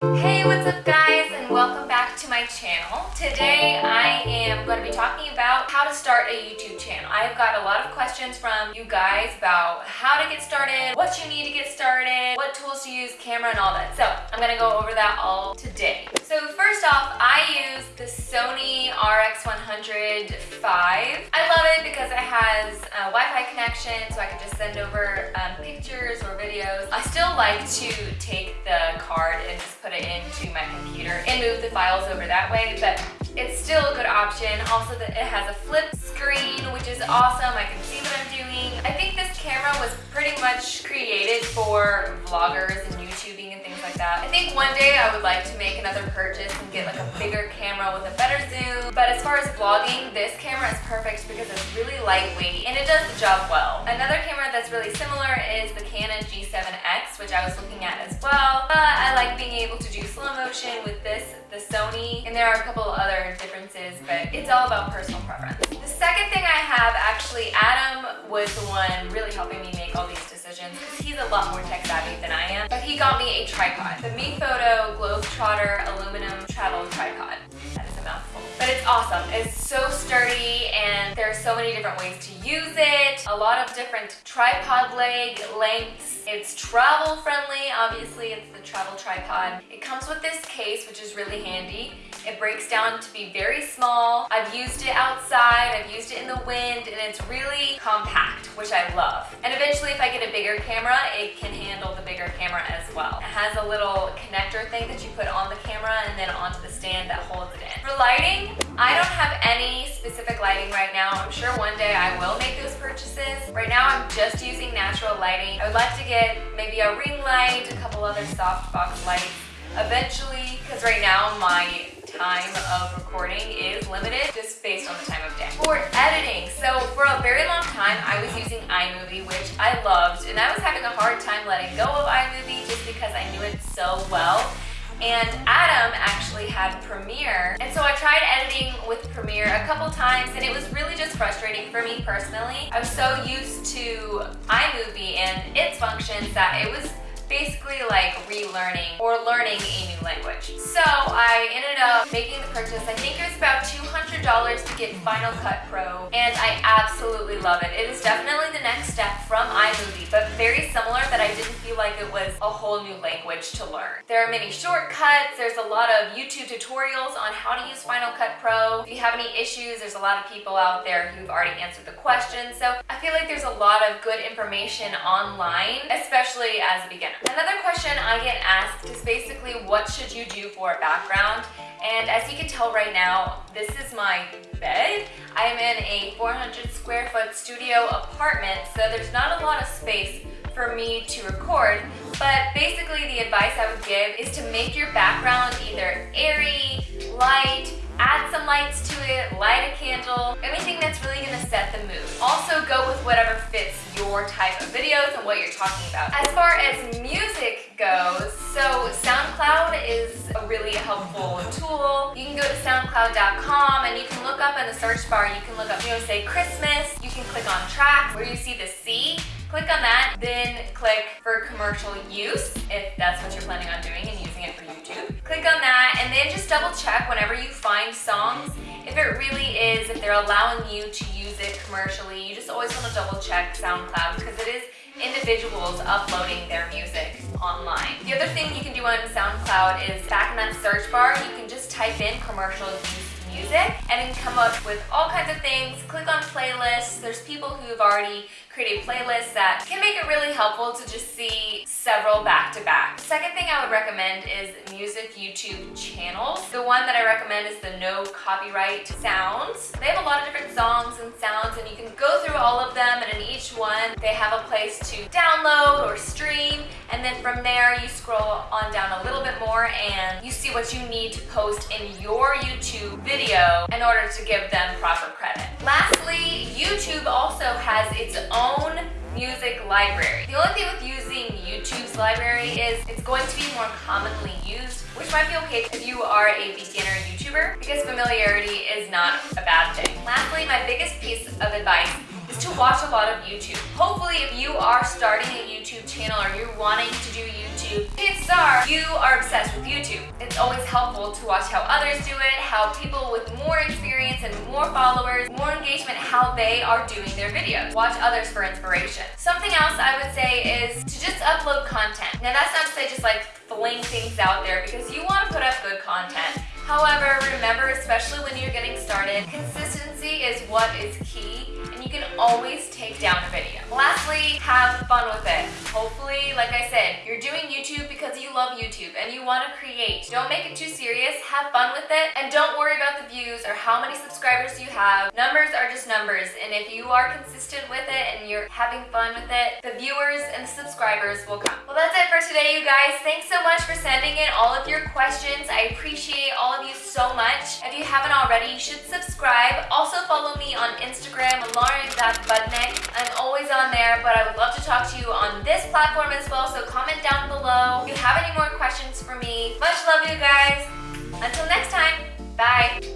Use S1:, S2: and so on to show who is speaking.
S1: Hey, what's up guys and welcome back to my channel. Today I am going to be talking about how to start a YouTube channel. I've got a lot of questions from you guys about how to get started, what you need to get what tools to use, camera and all that. So I'm to go over that all today. So first off, I use the Sony RX100 V. I love it because it has a Wi-Fi connection so I can just send over um, pictures or videos. I still like to take the card and just put it into my computer and move the files over that way, but it's still a good option. Also, it has a flip screen, which is awesome. I can see I'm. I think this camera was pretty much created for vloggers and YouTubing and things like that. I think one day I would like to make another purchase and get like a bigger camera with a better zoom. But as far as vlogging, this camera is perfect because it's really lightweight and it does the job well. Another camera that's really similar is the Canon G7X, which I was looking at as well. But I like being able to do slow motion with this, the Sony, and there are a couple other differences, but it's all about personal preference. The second thing I have, actually, Adam was the one really helping me make all these decisions because he's a lot more tech savvy than I am. But he got me a tripod, the MeFoto Globetrotter aluminum travel tripod. It's awesome. It's so sturdy and there are so many different ways to use it. A lot of different tripod leg lengths. It's travel friendly. Obviously, it's the travel tripod. It comes with this case, which is really handy. It breaks down to be very small. I've used it outside, I've used it in the wind, and it's really compact, which I love. And eventually, if I get a bigger camera, it can handle the bigger camera as well. It has a little connector thing that you put on the camera and then onto the stand that holds it in. For lighting, I don't have any specific lighting right now. I'm sure one day I will make those purchases. Right now, I'm just using natural lighting. I would like to get maybe a ring light, a couple other softbox lights eventually, because right now my time of recording is limited just based on the time of day. For editing, so for a very long time I was using iMovie, which I loved, and I was having a hard time letting go of iMovie just because I knew it so well. And Adam actually had Premiere, and so I tried editing with Premiere a couple times, and it was really just frustrating for me personally. I was so used to iMovie and its functions that it was basically like relearning or learning a new language. So I ended up making the purchase. I think it was about $200 to get Final Cut Pro and I absolutely love it. It is definitely the next step from iMovie but very similar that I didn't feel like it was a whole new language to learn. There are many shortcuts. There's a lot of YouTube tutorials on how to use Final Cut Pro. If you have any issues, there's a lot of people out there who've already answered the questions. So I feel like there's a lot of good information online, especially as a beginner. Another question I get asked is basically what should you do for a background? And as you can tell right now, this is my bed. I am in a 400 square foot studio apartment, so there's not a lot of space for me to record, but basically the advice I would give is to make your background either airy, light, add some lights to it, light a candle, anything that's really gonna set the mood. Also go with whatever fits your type of videos and what you're talking about. As far as music goes, so SoundCloud is really helpful tool. You can go to soundcloud.com and you can look up in the search bar, you can look up, you know, say Christmas, you can click on tracks where you see the C, click on that, then click for commercial use, if that's what you're planning on doing and using it for YouTube. Click on that and then just double check whenever you find songs, if it really is, if they're allowing you to use it commercially, you just always want to double check SoundCloud because it is individuals uploading their music online. The other thing you can do on SoundCloud is back in that search bar, you can just type in commercial music and then come up with all kinds of things. Click on playlists. There's people who've already created playlists that can make it really helpful to just see several back to back. Second thing I would recommend is music YouTube channels. The one that I recommend is the No Copyright Sounds. They have a lot of different songs and sounds and you can go through all of them and in each one they have a place to download or stream and then from there you scroll on down a little bit more and you see what you need to post in your YouTube video in order to give them proper credit. Lastly, YouTube also has its own music library. The only thing with using YouTube's library is it's going to be more commonly used, which might be okay if you are a beginner YouTuber because familiarity is not a bad thing. Lastly, my biggest piece of advice to watch a lot of YouTube. Hopefully if you are starting a YouTube channel or you're wanting to do YouTube, chances are you are obsessed with YouTube. It's always helpful to watch how others do it, how people with more experience and more followers, more engagement, how they are doing their videos. Watch others for inspiration. Something else I would say is to just upload content. Now that's not to say just like fling things out there because you want to put up good content. However, remember, especially when you're getting started, consistency is what is key and you can always take down a video. Lastly, have fun with it. Hopefully, like I said, you're doing YouTube because you love YouTube and you want to create. Don't make it too serious, have fun with it, and don't worry about the views or how many subscribers you have. Numbers are just numbers, and if you are consistent with it and you're having fun with it, the viewers and the subscribers will come. Well, that's it for today, you guys. Thanks so much for sending in all of your questions. I appreciate all of you so much. If you haven't already, you should subscribe. Also follow me on Instagram, Lauren.budnick. I'm always on there, but I would love to talk to you on this platform as well, so comment down below. If you have any more questions for me, much love you guys. Until next time, bye.